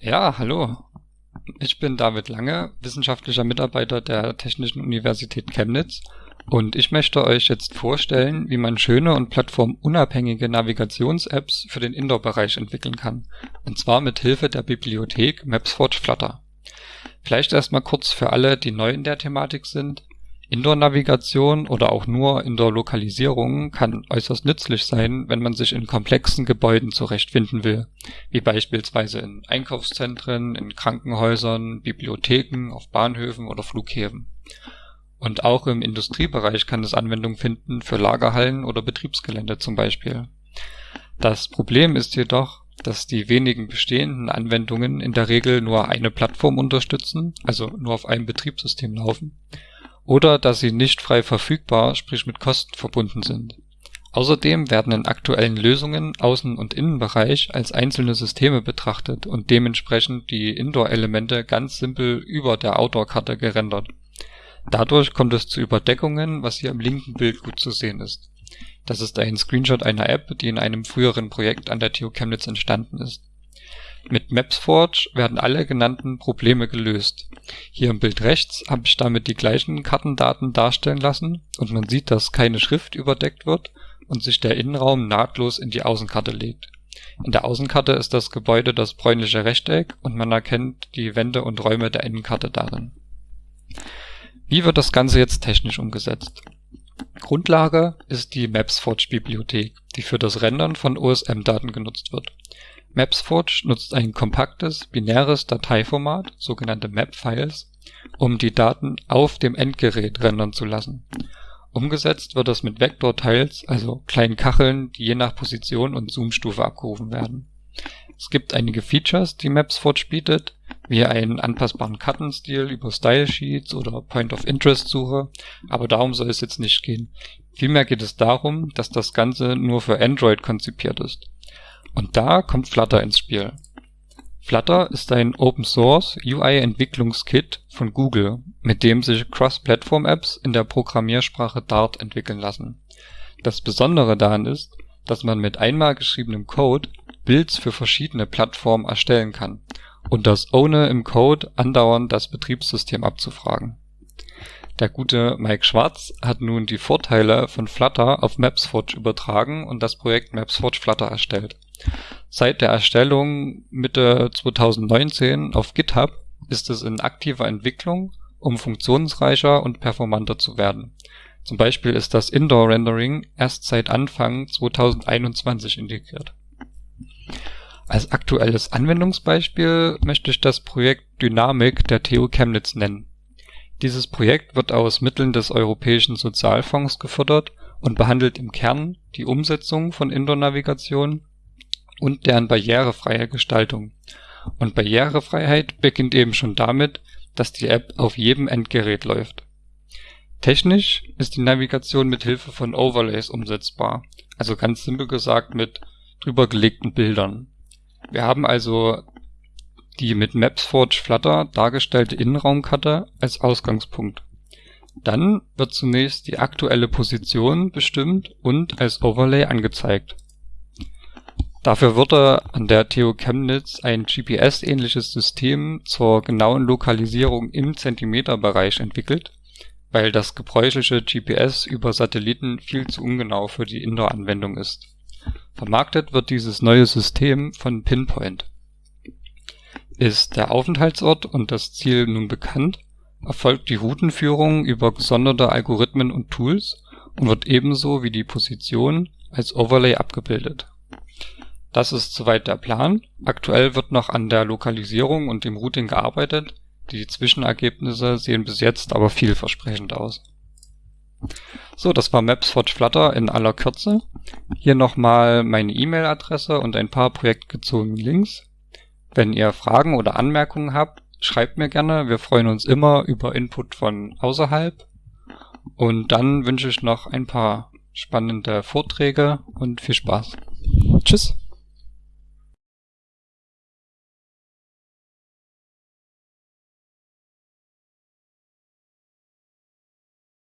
Ja, hallo. Ich bin David Lange, wissenschaftlicher Mitarbeiter der Technischen Universität Chemnitz und ich möchte euch jetzt vorstellen, wie man schöne und plattformunabhängige Navigations-Apps für den Indoor-Bereich entwickeln kann, und zwar mit Hilfe der Bibliothek MapsForge Flutter. Vielleicht erstmal kurz für alle, die neu in der Thematik sind. Indoor-Navigation oder auch nur Indoor-Lokalisierung kann äußerst nützlich sein, wenn man sich in komplexen Gebäuden zurechtfinden will, wie beispielsweise in Einkaufszentren, in Krankenhäusern, Bibliotheken, auf Bahnhöfen oder Flughäfen. Und auch im Industriebereich kann es Anwendung finden für Lagerhallen oder Betriebsgelände zum Beispiel. Das Problem ist jedoch, dass die wenigen bestehenden Anwendungen in der Regel nur eine Plattform unterstützen, also nur auf einem Betriebssystem laufen oder dass sie nicht frei verfügbar, sprich mit Kosten verbunden sind. Außerdem werden in aktuellen Lösungen Außen und Innenbereich als einzelne Systeme betrachtet und dementsprechend die Indoor-Elemente ganz simpel über der Outdoor-Karte gerendert. Dadurch kommt es zu Überdeckungen, was hier im linken Bild gut zu sehen ist. Das ist ein Screenshot einer App, die in einem früheren Projekt an der TU Chemnitz entstanden ist mit MapsForge werden alle genannten Probleme gelöst. Hier im Bild rechts habe ich damit die gleichen Kartendaten darstellen lassen und man sieht, dass keine Schrift überdeckt wird und sich der Innenraum nahtlos in die Außenkarte legt. In der Außenkarte ist das Gebäude das bräunliche Rechteck und man erkennt die Wände und Räume der Innenkarte darin. Wie wird das Ganze jetzt technisch umgesetzt? Grundlage ist die MapsForge-Bibliothek, die für das Rendern von OSM-Daten genutzt wird MapsForge nutzt ein kompaktes binäres Dateiformat sogenannte Map-Files, um die Daten auf dem Endgerät rendern zu lassen. Umgesetzt wird das mit Vektortiles, also kleinen Kacheln, die je nach Position und Zoomstufe abgerufen werden. Es gibt einige Features, die MapsForge bietet, wie einen anpassbaren Kartenstil über Stylesheets oder Point-of-Interest-Suche, aber darum soll es jetzt nicht gehen. Vielmehr geht es darum, dass das Ganze nur für Android konzipiert ist und da kommt Flutter ins Spiel. Flutter ist ein Open-Source-UI-Entwicklungskit von Google, mit dem sich Cross-Platform-Apps in der Programmiersprache Dart entwickeln lassen. Das Besondere daran ist, dass man mit einmal geschriebenem Code Builds für verschiedene Plattformen erstellen kann und das ohne im Code andauernd das Betriebssystem abzufragen. Der gute Mike Schwarz hat nun die Vorteile von Flutter auf MapsForge übertragen und das Projekt MapsForge Flutter erstellt Seit der Erstellung Mitte 2019 auf GitHub ist es in aktiver Entwicklung, um funktionsreicher und performanter zu werden. Zum Beispiel ist das Indoor-Rendering erst seit Anfang 2021 integriert. Als aktuelles Anwendungsbeispiel möchte ich das Projekt Dynamic der TU Chemnitz nennen. Dieses Projekt wird aus Mitteln des Europäischen Sozialfonds gefördert und behandelt im Kern die Umsetzung von Indoor-Navigation und deren barrierefreie Gestaltung. Und Barrierefreiheit beginnt eben schon damit, dass die App auf jedem Endgerät läuft. Technisch ist die Navigation mit Hilfe von Overlays umsetzbar, also ganz simpel gesagt mit drübergelegten Bildern. Wir haben also die mit MapsForge Flutter dargestellte Innenraumkarte als Ausgangspunkt. Dann wird zunächst die aktuelle Position bestimmt und als Overlay angezeigt Dafür wurde an der TU Chemnitz ein GPS-ähnliches System zur genauen Lokalisierung im Zentimeterbereich entwickelt, weil das gebräuchliche GPS über Satelliten viel zu ungenau für die Indoor-Anwendung ist. Vermarktet wird dieses neue System von Pinpoint. Ist der Aufenthaltsort und das Ziel nun bekannt, erfolgt die Routenführung über gesonderte Algorithmen und Tools und wird ebenso wie die Position als Overlay abgebildet das ist soweit der Plan. Aktuell wird noch an der Lokalisierung und dem Routing gearbeitet, die Zwischenergebnisse sehen bis jetzt aber vielversprechend aus. So, das war MapsForge Flutter in aller Kürze. Hier nochmal meine E-Mail-Adresse und ein paar projektgezogene Links. Wenn ihr Fragen oder Anmerkungen habt, schreibt mir gerne. Wir freuen uns immer über Input von außerhalb. Und dann wünsche ich noch ein paar spannende Vorträge und viel Spaß. Tschüss.